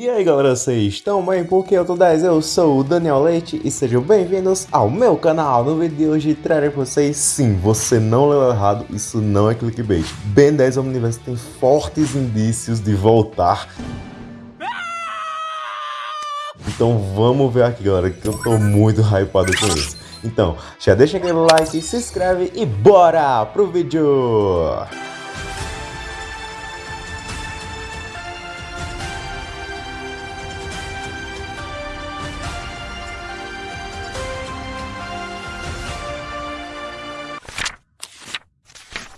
E aí galera, vocês estão bem? Porque eu tô 10, eu sou o Daniel Leite e sejam bem-vindos ao meu canal. No vídeo de hoje trarei pra vocês, sim, você não leu errado, isso não é clickbait. Ben 10 Omniverse tem fortes indícios de voltar. Então vamos ver aqui galera, que eu tô muito hypado com isso. Então, já deixa aquele like, se inscreve e bora pro vídeo!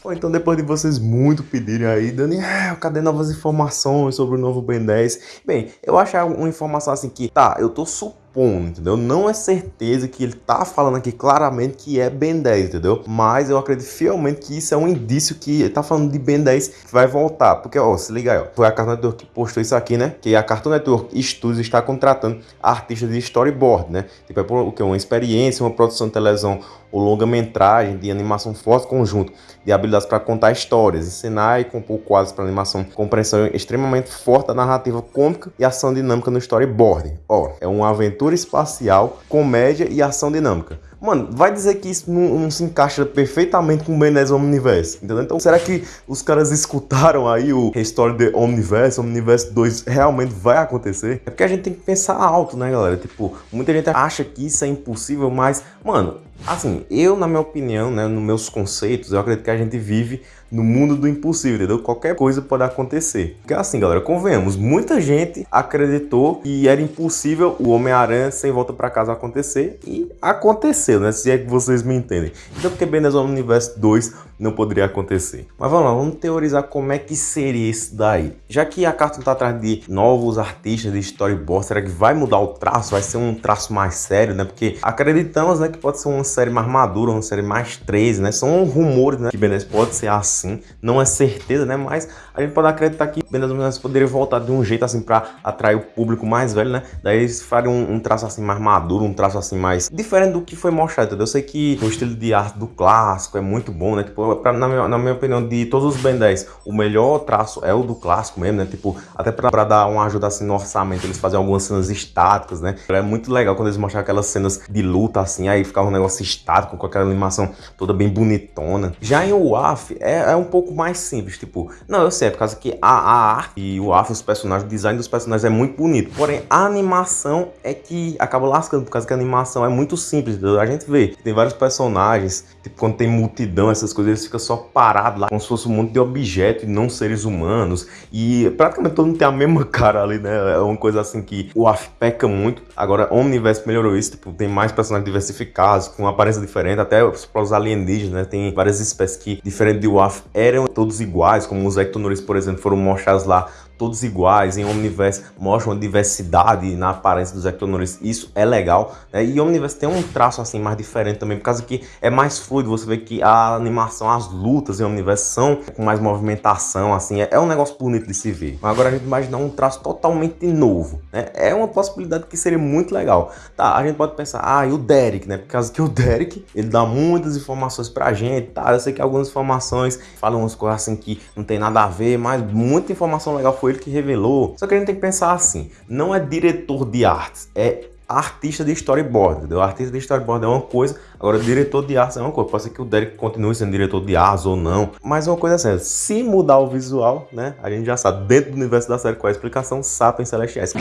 Ou então depois de vocês muito pedirem aí, Daniel, cadê novas informações sobre o novo Ben 10? Bem, eu acho uma informação assim que, tá, eu tô supondo supondo, entendeu? Não é certeza que ele tá falando aqui claramente que é Ben 10, entendeu? Mas eu acredito fielmente que isso é um indício que ele tá falando de Ben 10 que vai voltar. Porque, ó, se liga aí, ó. Foi a Cartoon Network que postou isso aqui, né? Que a Cartoon Network Studios está contratando artistas de storyboard, né? Tipo, é por, o que? Uma experiência, uma produção de televisão ou longa-metragem de animação forte conjunto de habilidades para contar histórias, ensinar e compor quadros para animação, compreensão extremamente forte da narrativa cômica e ação dinâmica no storyboard. Ó, é uma aventura aventura espacial, comédia e ação dinâmica. Mano, vai dizer que isso não, não se encaixa perfeitamente com o Ben 10 Omniverse, entendeu? Então, será que os caras escutaram aí o Restore the Omniverse, Omniverse 2 realmente vai acontecer? É porque a gente tem que pensar alto, né, galera? Tipo, muita gente acha que isso é impossível, mas, mano, Assim, eu, na minha opinião, né, nos meus conceitos, eu acredito que a gente vive no mundo do impossível, entendeu? Qualquer coisa pode acontecer. Porque assim, galera, convenhamos, muita gente acreditou que era impossível o Homem-Aranha sem volta para casa acontecer e aconteceu, né? Se é que vocês me entendem. Então, porque Ben Universe 2 não poderia acontecer. Mas vamos lá, vamos teorizar como é que seria isso daí. Já que a Cartoon está atrás de novos artistas de storyboard, será que vai mudar o traço? Vai ser um traço mais sério, né? Porque acreditamos, né, que pode ser uma série mais madura, uma série mais 13, né? São rumores, né, que Ben 10 pode ser assim. Não é certeza, né? Mas a gente pode acreditar que Ben 10 poderia voltar de um jeito assim para atrair o público mais velho, né? Daí eles fariam um, um traço assim mais maduro, um traço assim mais diferente do que foi mostrado, entendeu? Eu sei que o estilo de arte do clássico é muito bom, né? Tipo, pra, na, minha, na minha opinião, de todos os Ben 10, o melhor traço é o do clássico mesmo, né? Tipo, até pra, pra dar uma ajuda assim no orçamento, eles fazem algumas cenas estáticas, né? É muito legal quando eles mostram aquelas cenas de luta assim, aí ficava um negócio estático, com aquela animação toda bem bonitona. Já em WAF é, é um pouco mais simples, tipo, não, eu sei, é por causa que a, a arte e o WAF, os personagens, o design dos personagens é muito bonito, porém a animação é que acaba lascando, por causa que a animação é muito simples, entendeu? Gente vê, tem vários personagens, tipo, quando tem multidão, essas coisas, eles ficam só parados lá, como se fosse um monte de objetos e não seres humanos. E praticamente todo mundo tem a mesma cara ali, né? É uma coisa assim que o AF peca muito. Agora, Omniverse melhorou isso, tipo, tem mais personagens diversificados, com aparência diferente, até os alienígenas, né? Tem várias espécies que, diferente do WAF, eram todos iguais, como os Ectonores, por exemplo, foram mostrados lá todos iguais, em Omniverse mostra uma diversidade na aparência dos Ectonores, isso é legal, né? E Omniverse tem um traço assim mais diferente também, por causa que é mais fluido, você vê que a animação, as lutas em Omniverse são com mais movimentação, assim, é, é um negócio bonito de se ver. Mas agora a gente imaginar um traço totalmente novo, né? É uma possibilidade que seria muito legal. Tá, a gente pode pensar, ah, e o Derek, né? Por causa que o Derek, ele dá muitas informações pra gente, tá? Eu sei que algumas informações falam umas coisas assim que não tem nada a ver, mas muita informação legal foi ele que revelou. Só que a gente tem que pensar assim, não é diretor de artes, é artista de storyboard, entendeu? Artista de storyboard é uma coisa, agora diretor de artes é uma coisa. Pode ser que o Derek continue sendo diretor de artes ou não, mas é uma coisa assim, se mudar o visual, né, a gente já sabe, dentro do universo da série, qual é a explicação, Sapiens Celestiais.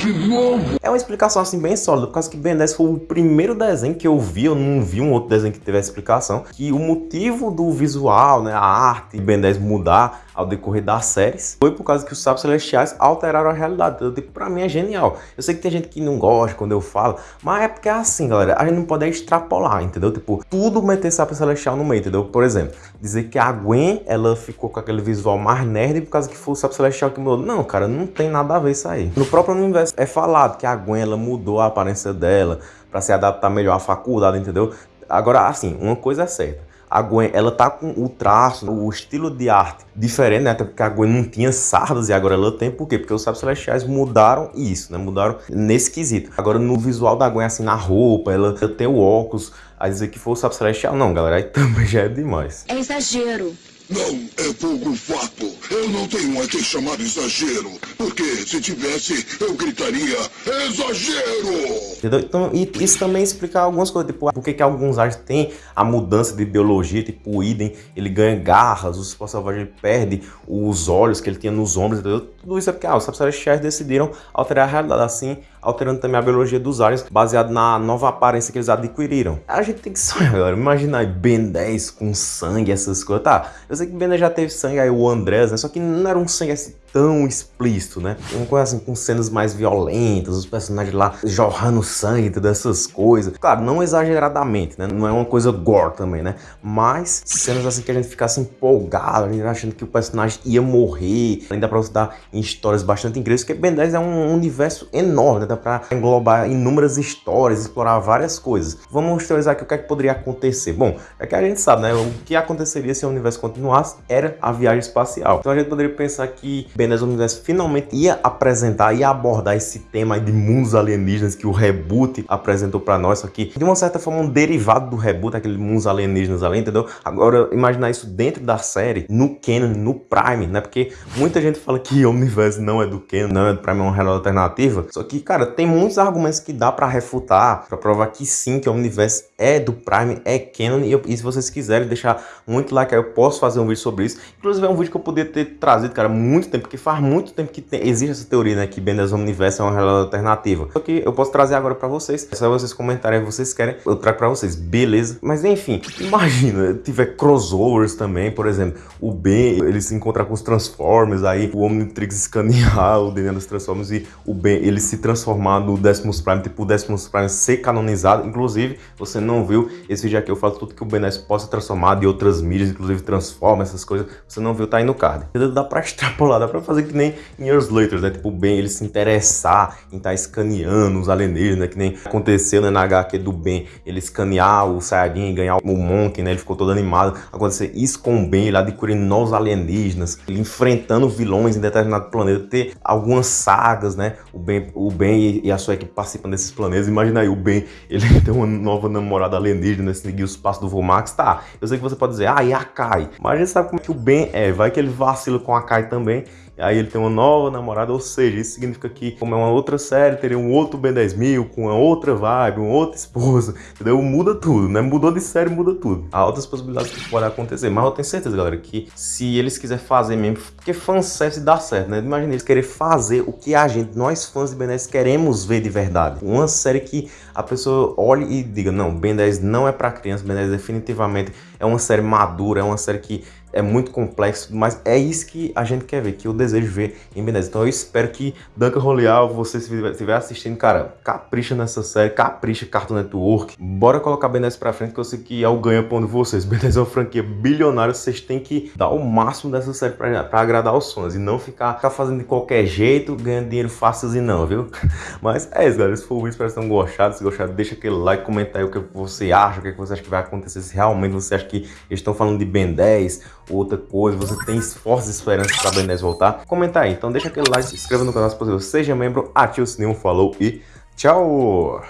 É uma explicação assim bem sólida, por causa que Ben 10 foi o primeiro desenho que eu vi, eu não vi um outro desenho que tivesse explicação, que o motivo do visual, né, a arte Ben 10 mudar ao decorrer das séries, foi por causa que os sábios celestiais alteraram a realidade. Então, tipo, pra mim é genial. Eu sei que tem gente que não gosta quando eu falo, mas é porque é assim, galera, a gente não pode extrapolar, entendeu? Tipo, tudo meter sábio celestial no meio, entendeu? Por exemplo, dizer que a Gwen, ela ficou com aquele visual mais nerd por causa que foi o sábio celestial que mudou. Não, cara, não tem nada a ver isso aí. No próprio universo é falado que a Gwen, ela mudou a aparência dela para se adaptar melhor à faculdade, entendeu? Agora, assim, uma coisa é certa a Gwen, ela tá com o traço, o estilo de arte diferente, né? Até porque a Gwen não tinha sardas e agora ela tem. Por quê? Porque os Sábios Celestiais mudaram isso, né? Mudaram nesse quesito. Agora, no visual da Gwen, assim, na roupa, ela tem o óculos, a dizer que foi o Sábio Celestial. Não, galera, aí também já é demais. É exagero. Não é pouco fato. Eu não tenho a que chamar exagero. Porque se tivesse, eu gritaria exagero! Entendeu? Então, isso também explica algumas coisas, tipo, por que alguns ares têm a mudança de biologia, tipo o Idem, ele ganha garras, o Cipó Selvagem perde os olhos que ele tinha nos ombros, entendeu? Tudo isso é porque ah, os Sapsares decidiram alterar a realidade assim, alterando também a biologia dos aliens, baseado na nova aparência que eles adquiriram. A gente tem que sonhar agora, imagina aí Ben 10 com sangue, essas coisas. Tá, eu sei que Ben 10 já teve sangue, aí o Andrés, né? Só que não era um sangue assim tão explícito, né? Uma coisa assim, com cenas mais violentas, os personagens lá jorrando sangue, todas essas coisas. Claro, não exageradamente, né? Não é uma coisa gore também, né? Mas cenas assim que a gente ficasse empolgado, a gente achando que o personagem ia morrer. Ainda pra você dar em histórias bastante incríveis, porque Ben 10 é um universo enorme, né? Dá pra englobar inúmeras histórias, explorar várias coisas. Vamos teorizar aqui o que é que poderia acontecer. Bom, é que a gente sabe, né? O que aconteceria se o universo continuasse era a viagem espacial. Então a gente poderia pensar que 10 Universo finalmente ia apresentar, ia abordar esse tema de mundos alienígenas que o reboot apresentou pra nós, só que de uma certa forma um derivado do reboot, aquele mundos alienígenas ali, entendeu? Agora, imaginar isso dentro da série, no canon, no Prime, né? Porque muita gente fala que o universo não é do canon, não é do Prime, é uma realidade alternativa. Só que, cara, tem muitos argumentos que dá pra refutar, pra provar que sim, que o universo é do Prime, é canon. E, eu, e se vocês quiserem deixar muito like, eu posso fazer um vídeo sobre isso. Inclusive é um vídeo que eu poderia ter trazido, cara, muito tempo, porque faz muito tempo que tem, existe essa teoria, né, que Ben 10 Universo é uma realidade alternativa. Só que eu posso trazer agora pra vocês. É só vocês comentarem vocês querem, eu trago pra vocês, beleza? Mas enfim, imagina, tiver crossovers também, por exemplo, o Ben, ele se encontrar com os Transformers, aí o Omnitrix escanear o DNA dos Transformers e o Ben, ele se transformar no Decimus Prime, tipo o Decimus Prime ser canonizado. Inclusive, você não não viu esse vídeo aqui, eu falo tudo que o Ben 10 possa transformar de outras mídias, inclusive transforma essas coisas. Você não viu, tá aí no card. Dá pra extrapolar, dá pra fazer que nem em Years Later, né? Tipo, Ben ele se interessar em estar tá escaneando os alienígenas, né? Que nem aconteceu né, na HQ do Ben, ele escanear o Saiyajin e ganhar o Monk, né? Ele ficou todo animado. Acontecer isso com o Ben, ele adquirindo novos alienígenas, ele enfrentando vilões em determinado planeta, ter algumas sagas, né? O Ben, o ben e a sua equipe participam desses planetas. Imagina aí, o Ben, ele tem uma nova namorada alienígena, seguir os passos do Vomax, tá. Eu sei que você pode dizer, ah, e a Kai? Mas a gente sabe como é que o Ben é, vai que ele vacila com a Kai também, aí ele tem uma nova namorada, ou seja, isso significa que, como é uma outra série, teria um outro Ben 10 mil, com uma outra vibe, uma outra esposa, entendeu? Muda tudo, né? Mudou de série, muda tudo. Há outras possibilidades que podem acontecer, mas eu tenho certeza, galera, que se eles quiserem fazer mesmo, porque fanservice dá certo, né? Imagina eles querer fazer o que a gente, nós fãs de Ben 10, queremos ver de verdade. Uma série que a pessoa olhe e diga, não, Ben 10 não é para criança, Ben 10 definitivamente é uma série madura, é uma série que é muito complexo, mas é isso que a gente quer ver, que eu desejo ver em 10. Então eu espero que Duncan Roleal, você se estiver assistindo, cara, capricha nessa série, capricha Cartoon Network. Bora colocar 10 pra frente, que eu sei que é o ganha-pão de vocês. 10 é uma franquia bilionária, vocês têm que dar o máximo dessa série pra, pra agradar os fãs e não ficar, ficar fazendo de qualquer jeito, ganhando dinheiro fácil e não, viu? Mas é isso, galera. Esse foi o vídeo, espero que tenham gostado. Se gostaram, deixa aquele like, comenta aí o que você acha, o que você acha que vai acontecer, se realmente você acha que eles estão falando de Ben 10, outra coisa, você tem fortes esperanças para Ben 10 voltar. Comenta aí, então deixa aquele like, se inscreva no canal se possível, seja membro, ative o sininho, falou e tchau!